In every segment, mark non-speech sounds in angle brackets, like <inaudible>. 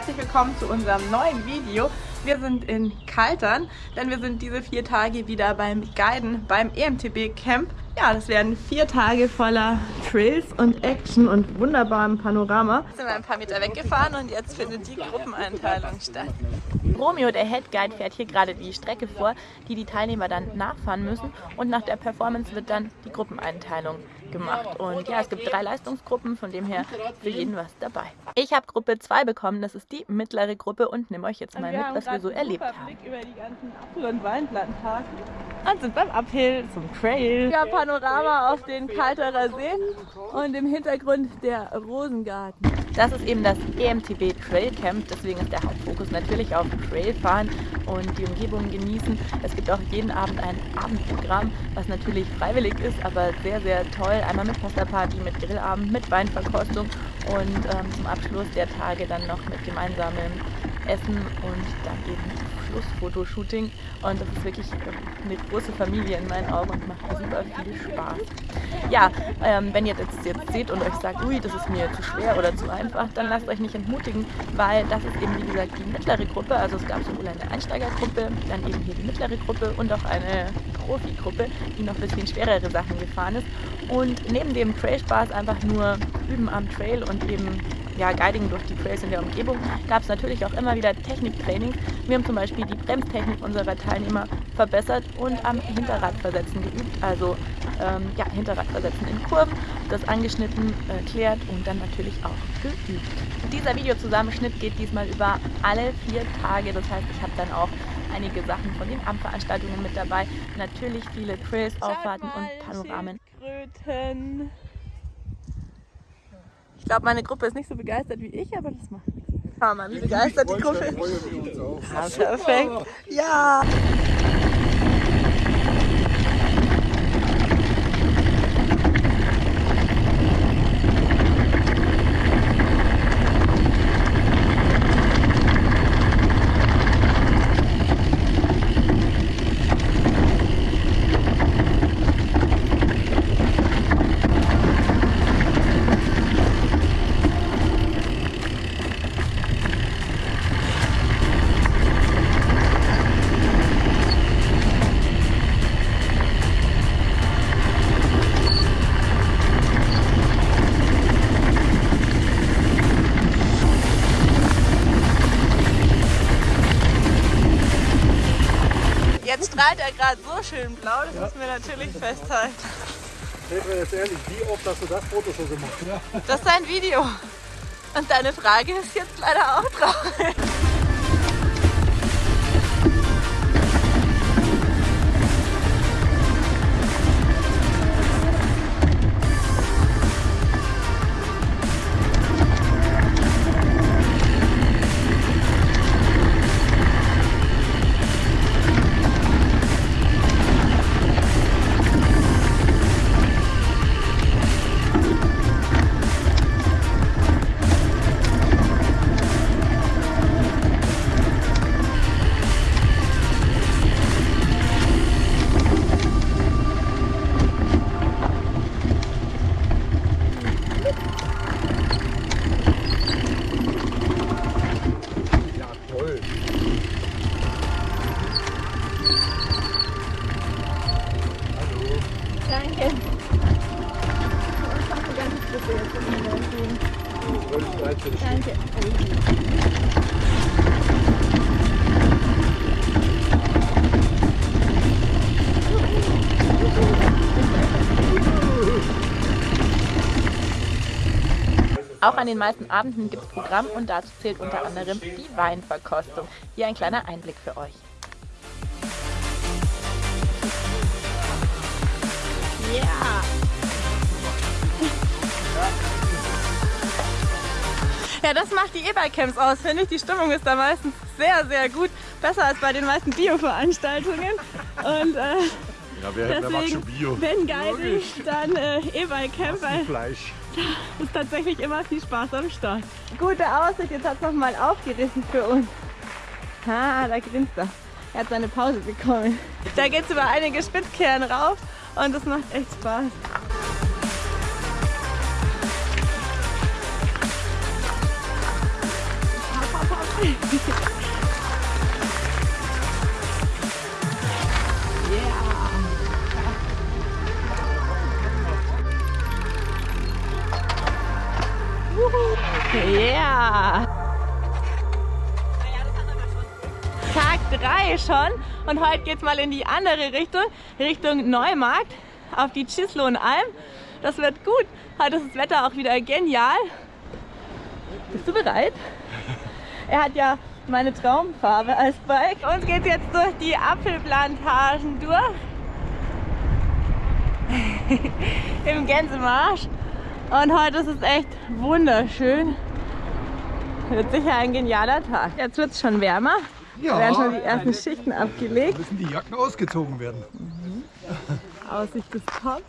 herzlich willkommen zu unserem neuen Video. Wir sind in Kaltern, denn wir sind diese vier Tage wieder beim Guiden beim EMTB Camp. Ja, das werden vier Tage voller Trails und Action und wunderbarem Panorama. Jetzt sind wir ein paar Meter weggefahren und jetzt findet die Gruppeneinteilung statt. Romeo, der Head Guide, fährt hier gerade die Strecke vor, die die Teilnehmer dann nachfahren müssen und nach der Performance wird dann die Gruppeneinteilung gemacht. Und ja, es gibt drei Leistungsgruppen, von dem her für jeden was dabei. Ich habe Gruppe 2 bekommen, das ist die mittlere Gruppe und nehme euch jetzt mal mit, was wir so erlebt haben. über die ganzen Apfel- und Weinplantagen und sind beim Uphill zum Trail. Ja, Panorama auf den Kalterer See und im Hintergrund der Rosengarten. Das ist eben das EMTB Trail Camp, deswegen ist der Hauptfokus natürlich auf Trailfahren und die Umgebung genießen. Es gibt auch jeden Abend ein Abendprogramm, was natürlich freiwillig ist, aber sehr, sehr toll. Einmal mit Pasta-Party, mit Grillabend, mit Weinverkostung und ähm, zum Abschluss der Tage dann noch mit gemeinsamem Essen und dann eben Schlussfotoshooting. Und das ist wirklich eine große Familie in meinen Augen und macht super viel Spaß. Ja, ähm, wenn ihr das jetzt seht und euch sagt, ui, das ist mir zu schwer oder zu einfach, dann lasst euch nicht entmutigen, weil das ist eben wie gesagt die mittlere Gruppe, also es gab sowohl eine Einsteigergruppe, dann eben hier die mittlere Gruppe und auch eine Profi-Gruppe, die noch ein bisschen schwerere Sachen gefahren ist. Und neben dem Trail-Spaß einfach nur üben am Trail und eben ja, Guiding durch die Trails in der Umgebung gab es natürlich auch immer wieder Techniktraining. Wir haben zum Beispiel die Bremstechnik unserer Teilnehmer verbessert und am Hinterradversetzen geübt. Also ähm, ja, Hinterradversetzen in Kurven, das angeschnitten, erklärt äh, und dann natürlich auch geübt. Dieser Videozusammenschnitt geht diesmal über alle vier Tage. Das heißt, ich habe dann auch einige Sachen von den Abendveranstaltungen mit dabei. Natürlich viele Trails, Auffahrten und Panoramen. Kröten. Ich glaube, meine Gruppe ist nicht so begeistert wie ich, aber das macht nichts. Schau mal, wie begeistert die Gruppe ist. Ja, perfekt. Ja. Schön blau, das ja. müssen wir natürlich festhalten. Petra, jetzt ehrlich, wie oft hast du das Foto schon gemacht? Ja. Das ist ein Video. Und deine Frage ist jetzt leider auch traurig. Danke. Auch an den meisten Abenden gibt es Programm und dazu zählt unter anderem die Weinverkostung. Hier ein kleiner Einblick für euch. Yeah. Ja, das macht die E-Bike-Camps aus, finde ich. Die Stimmung ist da meistens sehr, sehr gut. Besser als bei den meisten Bio-Veranstaltungen. Und äh, ja, wer, deswegen, wer schon Bio? wenn Guiding, dann äh, E-Bike-Camp. Fleisch. Da <laughs> ist tatsächlich immer viel Spaß am Start. Gute Aussicht, jetzt hat es nochmal aufgerissen für uns. Ah, da grinst er. Er hat seine Pause bekommen. Da geht es über einige Spitzkehren rauf und das macht echt Spaß. Yeah! Tag 3 schon und heute geht's mal in die andere Richtung, Richtung Neumarkt auf die Chislohn-Alm. Das wird gut. Heute ist das Wetter auch wieder genial. Bist du bereit? Er hat ja meine Traumfarbe als Bike. Uns geht's jetzt durch die Apfelplantagen durch. <laughs> Im Gänsemarsch. Und heute ist es echt wunderschön. Wird sicher ein genialer Tag. Jetzt wird es schon wärmer. Ja, Da werden schon die ersten Schichten abgelegt. müssen die Jacken ausgezogen werden. Aussicht ist top.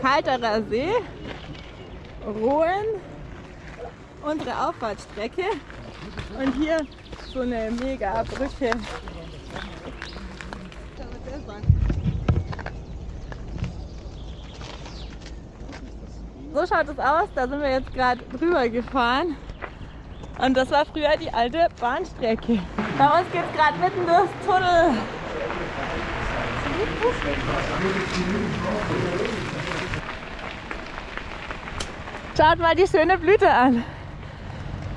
Kalterer See, Rohen, unsere Auffahrtstrecke und hier so eine mega Brücke. So schaut es aus, da sind wir jetzt gerade drüber gefahren. Und das war früher die alte Bahnstrecke. Bei uns geht es gerade mitten durchs Tunnel. Schaut mal die schöne Blüte an.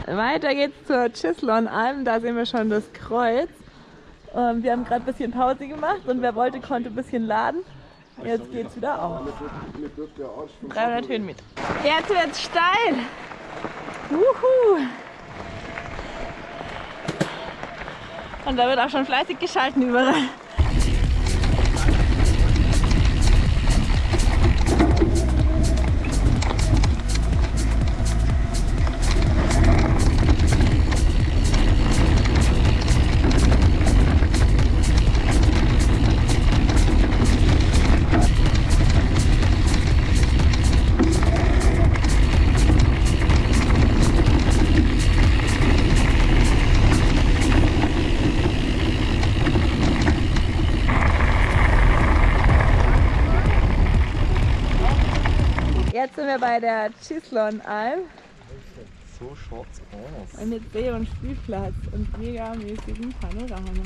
Weiter geht's zur Chislon-Alm, da sehen wir schon das Kreuz. Ähm, wir haben gerade ein bisschen Pause gemacht und wer wollte, konnte ein bisschen laden. Jetzt geht's wieder auf. 300 Höhenmeter. Jetzt wird's steil. Wuhu. Und da wird auch schon fleißig geschalten überall. Jetzt sind wir bei der Chislon-Alm So schaut's aus. mit See- und Spielplatz und megamäßigem Panorama.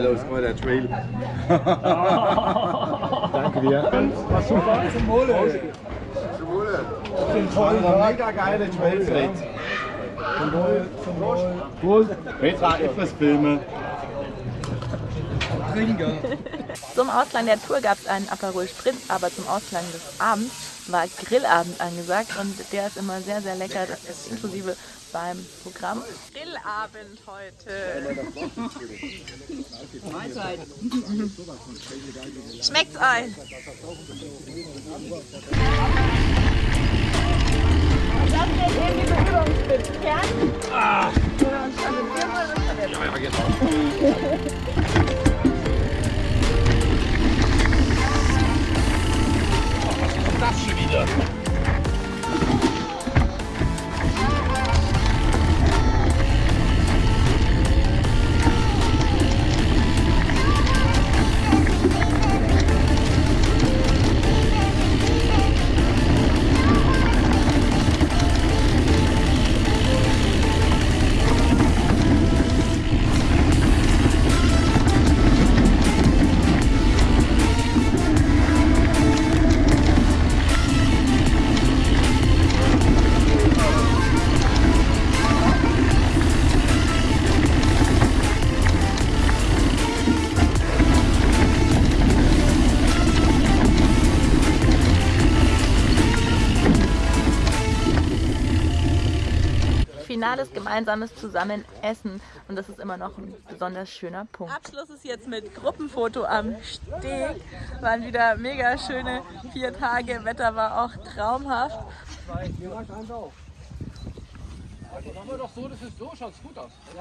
Geil aus, mal der Trail. <laughs> Danke dir. War super. Zum Wohle. Zum Wohle. Den tollen, mega geile Trail vielleicht. Zum Wohl, zum Wohl. Wohl. Petra, etwas filmen. Zum Ausklang der Tour gab es einen Aperol Spritz, aber zum Ausklang des Abends war Grillabend angesagt und der ist immer sehr, sehr lecker. Das ist inklusive beim Programm. Grillabend heute. <laughs> Schmeckt's euch? Finales gemeinsames Zusammenessen und das ist immer noch ein besonders schöner Punkt. Abschluss ist jetzt mit Gruppenfoto am Steg. Waren wieder mega schöne vier Tage, Wetter war auch traumhaft. Hier reicht eins auf. Also machen wir doch so, das ist so, schaut's gut aus.